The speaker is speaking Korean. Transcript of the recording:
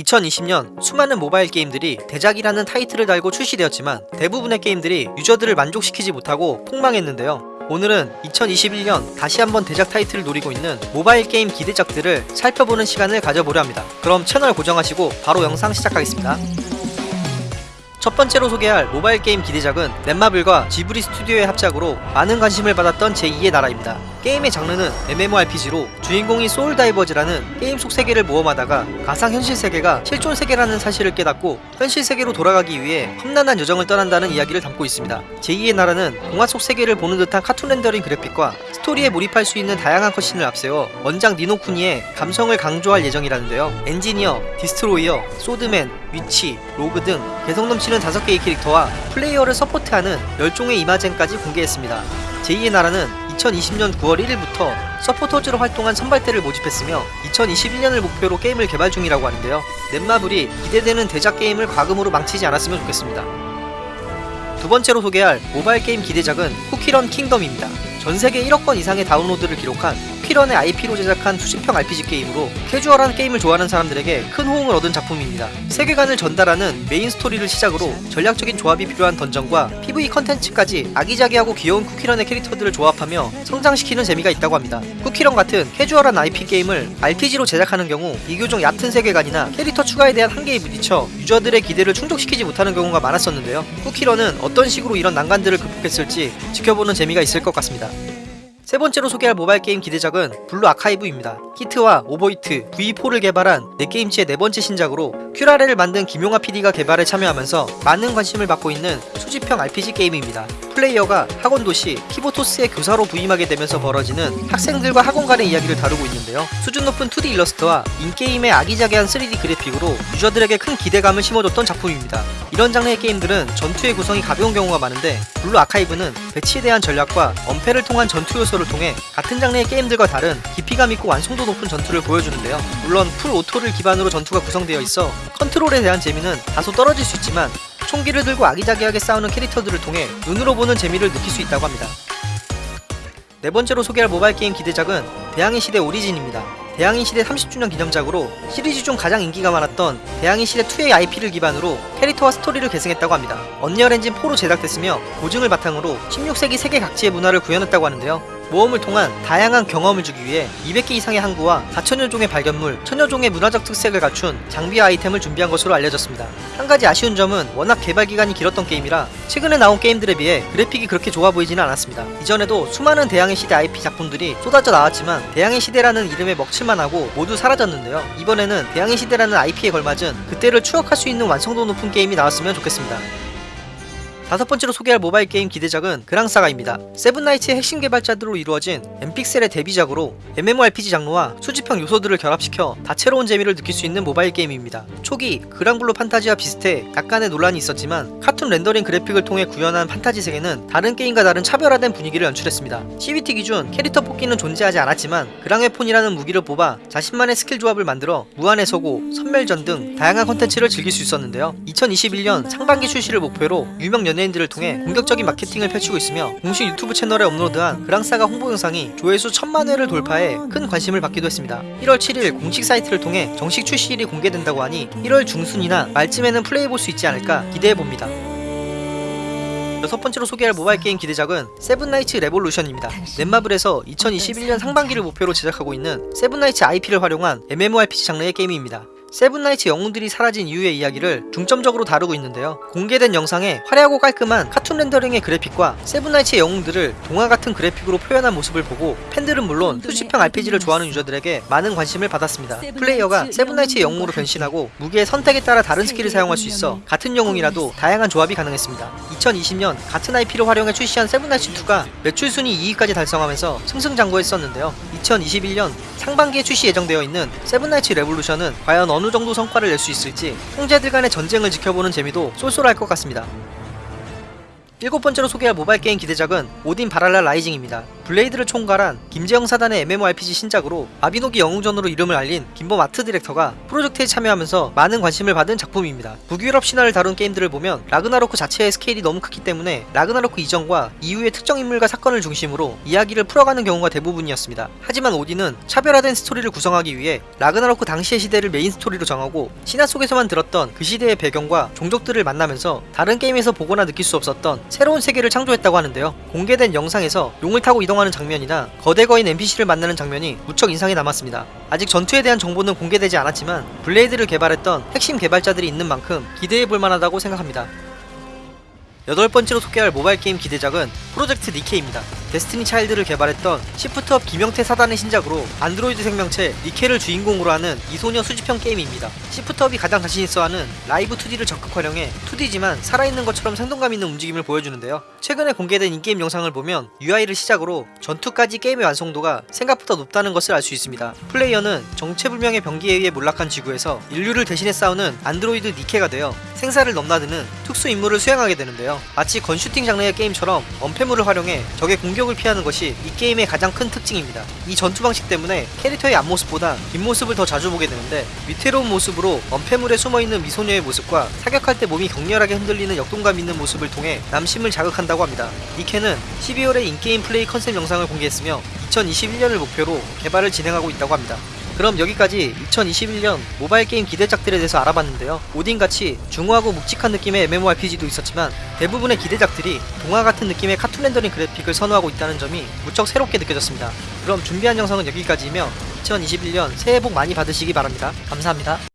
2020년 수많은 모바일 게임들이 대작이라는 타이틀을 달고 출시되었지만 대부분의 게임들이 유저들을 만족시키지 못하고 폭망했는데요. 오늘은 2021년 다시 한번 대작 타이틀을 노리고 있는 모바일 게임 기대작들을 살펴보는 시간을 가져보려 합니다. 그럼 채널 고정하시고 바로 영상 시작하겠습니다. 첫 번째로 소개할 모바일 게임 기대작은 넷마블과 지브리 스튜디오의 합작으로 많은 관심을 받았던 제2의 나라입니다. 게임의 장르는 MMORPG로 주인공이 소울다이버즈라는 게임 속 세계를 모험하다가 가상현실 세계가 실존 세계라는 사실을 깨닫고 현실 세계로 돌아가기 위해 험난한 여정을 떠난다는 이야기를 담고 있습니다. 제2의 나라는 동화 속 세계를 보는 듯한 카툰 렌더링 그래픽과 스토리에 몰입할 수 있는 다양한 cutscene을 앞세워 원작 니노쿠니의 감성을 강조할 예정이라는데요. 엔지니어, 디스트로이어, 소드맨, 위치, 로그 등 개성 넘치는 5개의 캐릭터와 플레이어를 서포트하는 10종의 이마젠까지 공개했습니다. 제2의 나라는 2020년 9월 1일부터 서포터즈로 활동한 선발대를 모집했으며 2021년을 목표로 게임을 개발 중이라고 하는데요. 넷마블이 기대되는 대작 게임을 과금으로 망치지 않았으면 좋겠습니다. 두 번째로 소개할 모바일 게임 기대작은 쿠키런 킹덤입니다. 전 세계 1억 건 이상의 다운로드를 기록한 쿠키런의 IP로 제작한 수집형 RPG 게임으로 캐주얼한 게임을 좋아하는 사람들에게 큰 호응을 얻은 작품입니다. 세계관을 전달하는 메인 스토리를 시작으로 전략적인 조합이 필요한 던전과 PVP 컨텐츠까지 아기자기하고 귀여운 쿠키런의 캐릭터들을 조합하며 성장시키는 재미가 있다고 합니다. 쿠키런 같은 캐주얼한 IP 게임을 RPG로 제작하는 경우 비교적 얕은 세계관이나 캐릭터 추가에 대한 한계에 부딪혀 유저들의 기대를 충족시키지 못하는 경우가 많았었는데요. 쿠키런은 어떤 식으로 이런 난관들을 극복했을지 지켜보는 재미가 있을 것 같습니다. 세 번째로 소개할 모바일 게임 기대작은 블루 아카이브입니다. 히트와 오버히트, V4를 개발한 넷게임즈의 네 번째 신작으로 큐라레를 만든 김용하 PD가 개발에 참여하면서 많은 관심을 받고 있는 수집형 RPG 게임입니다. 플레이어가 학원 도시 키보토스의 교사로 부임하게 되면서 벌어지는 학생들과 학원 간의 이야기를 다루고 있는데요. 수준 높은 2D 일러스트와 in-game의 아기자기한 3D 그래픽으로 유저들에게 큰 기대감을 심어줬던 작품입니다. 이런 장르의 게임들은 전투의 구성이 가벼운 경우가 많은데 블루 아카이브는 배치에 대한 전략과 엄폐를 통한 전투 요소를 통해 같은 장르의 게임들과 다른 깊이감 있고 완성도 높은 전투를 보여주는데요. 물론 full auto를 기반으로 전투가 구성되어 있어 컨트롤에 대한 재미는 다소 떨어질 수 있지만 총기를 들고 아기자기하게 싸우는 캐릭터들을 통해 눈으로 보는 재미를 느낄 수 있다고 합니다. 네 번째로 소개할 모바일 게임 기대작은 대항해 시대 오리진입니다. 대항해 시대 30주년 기념작으로 시리즈 중 가장 인기가 많았던 대항해 시대 2의 IP를 기반으로 캐릭터와 스토리를 계승했다고 합니다. 언리얼 엔진 4로 제작됐으며 고증을 바탕으로 16세기 세계 각지의 문화를 구현했다고 하는데요. 모험을 통한 다양한 경험을 주기 위해 200개 이상의 항구와 4천여 종의 발견물, 천여 종의 문화적 특색을 갖춘 장비와 아이템을 준비한 것으로 알려졌습니다. 한 가지 아쉬운 점은 워낙 개발 기간이 길었던 게임이라 최근에 나온 게임들에 비해 그래픽이 그렇게 좋아 보이지는 않았습니다. 이전에도 수많은 대항해 시대 IP 작품들이 쏟아져 나왔지만 대항해 시대라는 이름에 먹칠만 하고 모두 사라졌는데요. 이번에는 대항해 시대라는 IP에 걸맞은 그때를 추억할 수 있는 완성도 높은 게임이 나왔으면 좋겠습니다. 다섯 번째로 소개할 모바일 게임 기대작은 그랑사가입니다. 세븐나이츠의 핵심 개발자들로 이루어진 엔픽셀의 데뷔작으로 MMORPG 장르와 수집형 요소들을 결합시켜 다채로운 재미를 느낄 수 있는 모바일 게임입니다. 초기 그랑블루 판타지와 비슷해 약간의 논란이 있었지만 카툰 rendering 그래픽을 통해 구현한 판타지 세계는 다른 게임과 다른 차별화된 분위기를 연출했습니다. CBT 기준 캐릭터 뽑기는 존재하지 않았지만 그랑웨폰이라는 무기를 뽑아 자신만의 스킬 조합을 만들어 무한의 서고, 섬멸전 등 다양한 컨텐츠를 즐길 수 있었는데요. 2021년 상반기 출시를 목표로 유명 연예 연예인들을 통해 공격적인 마케팅을 펼치고 있으며 공식 유튜브 채널에 업로드한 그랑사가 홍보 영상이 조회수 천만 회를 돌파해 큰 관심을 받기도 했습니다. 1월 7일 공식 사이트를 통해 정식 출시일이 공개된다고 하니 1월 중순이나 말쯤에는 플레이해볼 수 있지 않을까 기대해봅니다. 여섯 번째로 소개할 모바일 게임 기대작은 세븐나이츠 레볼루션입니다. 넷마블에서 2021년 상반기를 목표로 제작하고 있는 세븐나이츠 IP를 활용한 MMORPG 장르의 게임입니다. 세븐나이츠 영웅들이 사라진 이후의 이야기를 중점적으로 다루고 있는데요. 공개된 영상에 화려하고 깔끔한 카툰 rendering의 그래픽과 세븐나이츠의 영웅들을 동화 같은 그래픽으로 표현한 모습을 보고 팬들은 물론 수집형 RPG를 좋아하는 유저들에게 많은 관심을 받았습니다. 플레이어가 세븐나이츠의 영웅으로 변신하고 무기의 선택에 따라 다른 스킬을 사용할 수 있어 같은 영웅이라도 다양한 조합이 가능했습니다. 2020년 같은 IP를 활용해 출시한 세븐나이츠2가 매출 순위 2위까지 달성하면서 승승장구했었는데요. 2021년 상반기에 출시 예정되어 있는 세븐나이츠 레볼루션은 과연 어느 정도 성과를 낼 수 있을지 형제들 간의 전쟁을 지켜보는 재미도 쏠쏠할 것 같습니다. 일곱 번째로 소개할 모바일 게임 기대작은 오딘 발할라 라이징입니다. 블레이드를 총괄한 김재영 사단의 MMORPG 신작으로 마비노기 영웅전으로 이름을 알린 김범 art director가 프로젝트에 참여하면서 많은 관심을 받은 작품입니다. 북유럽 신화를 다룬 게임들을 보면 라그나로크 자체의 스케일이 너무 크기 때문에 라그나로크 이전과 이후의 특정 인물과 사건을 중심으로 이야기를 풀어가는 경우가 대부분이었습니다. 하지만 오딘은 차별화된 스토리를 구성하기 위해 라그나로크 당시의 시대를 메인 스토리로 정하고 신화 속에서만 들었던 그 시대의 배경과 종족들을 만나면서 다른 게임에서 보거나 느낄 수 없었던 새로운 세계를 창조했다고 하는데요. 공개된 영상에서 용을 타고 이동하는 장면이나 거대 거인 NPC를 만나는 장면이 무척 인상에 남았습니다. 아직 전투에 대한 정보는 공개되지 않았지만 블레이드를 개발했던 핵심 개발자들이 있는 만큼 기대해 볼 만하다고 생각합니다. 여덟 번째로 소개할 모바일 게임 기대작은 프로젝트 니케입니다. 데스티니 차일드를 개발했던 시프트업 김형태 사단의 신작으로 안드로이드 생명체 니케를 주인공으로 하는 미소녀 수집형 게임입니다. 시프트업이 가장 자신 있어 하는 라이브 2D를 적극 활용해 2D지만 살아있는 것처럼 생동감 있는 움직임을 보여주는데요. 최근에 공개된 in-game 영상을 보면 UI를 시작으로 전투까지 게임의 완성도가 생각보다 높다는 것을 알 수 있습니다. 플레이어는 정체불명의 병기에 의해 몰락한 지구에서 인류를 대신해 싸우는 안드로이드 니케가 되어 생사를 넘나드는 특수 임무를 수행하게 되는데요. 마치 건슈팅 장르의 게임처럼 언패 물을 활용해 적의 공격을 피하는 것이 이 게임의 가장 큰 특징입니다. 이 전투 방식 때문에 캐릭터의 앞모습보다 뒷모습을 더 자주 보게 되는데 위태로운 모습으로 언패물에 숨어있는 미소녀의 모습과 사격할 때 몸이 격렬하게 흔들리는 역동감 있는 모습을 통해 남심을 자극한다고 합니다. 니케는 12월에 in-game 플레이 컨셉 영상을 공개했으며 2021년을 목표로 개발을 진행하고 있다고 합니다. 그럼 여기까지 2021년 모바일 게임 기대작들에 대해서 알아봤는데요. 오딘같이 중후하고 묵직한 느낌의 MMORPG도 있었지만 대부분의 기대작들이 동화 같은 느낌의 카툰 rendering 그래픽을 선호하고 있다는 점이 무척 새롭게 느껴졌습니다. 그럼 준비한 영상은 여기까지이며 2021년 새해 복 많이 받으시기 바랍니다. 감사합니다.